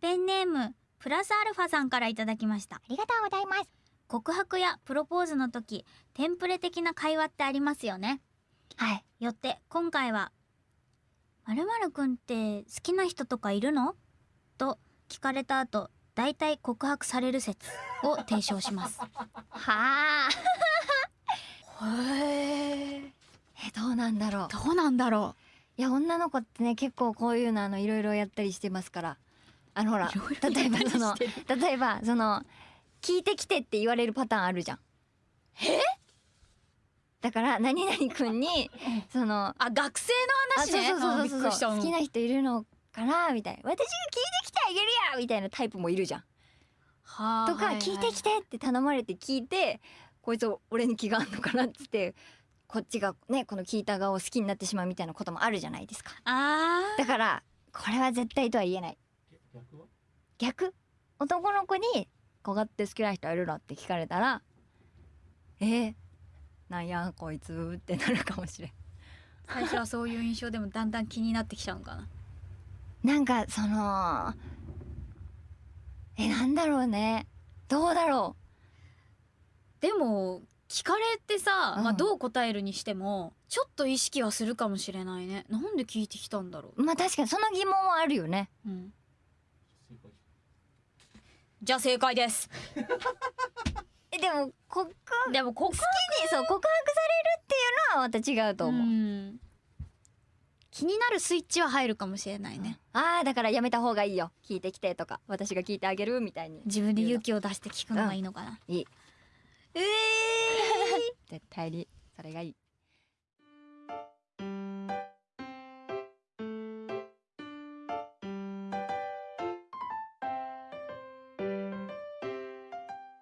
ペンネームプラスアルファさんからいただきました。ありがとうございます。告白やプロポーズの時テンプレ的な会話ってありますよね。はい。よって今回は「まるまるくんって好きな人とかいるの?」と聞かれた後大体告白される説を提唱します。はあ。へええどうなんだろう。どうなんだろいや女の子ってね結構こういうのあのいろいろやったりしてますからあのほら例えばその例えばその聞いてきてって言われるパターンあるじゃん。え？だから何々くんにそのあ学生の話ね。あそうそうそうそう好きな人いるのかな？みたいな。私が聞いてきてあげるやみたいなタイプもいるじゃん。はあとかはいはい。聞いてきてって頼まれて聞いてこいつ俺に気があんのかなっつってこっちがねこの聞いた側を好きになってしまうみたいなこともあるじゃないですか。あだからこれは絶対とは言えない逆は？逆？男の子に「小って好きな人いるの?」って聞かれたら「えー、なんやこいつ」ってなるかもしれん。ー最初はそういう印象でもだんだん気になってきちゃうのかな？なんかそのえなんだろうね。どうだろでも聞かれてさ、うん。まあ、どう答えるにしてもちょっと意識はするかもしれないね。なんで聞いてきたんだろう。まあ確かにその疑問はあるよね。う、うん、じゃあ正解です。えでも告好でもここきにそう告白されるっていうのはまた違うと思う、ん。気になるスイッチは入るかもしれないね。ああだからやめた方がいいよ。聞いてきてとか私が聞いてあげるみたいに。自分で勇気を出して聞くのがいいのかな、いい。ええ 絶対にそれがいい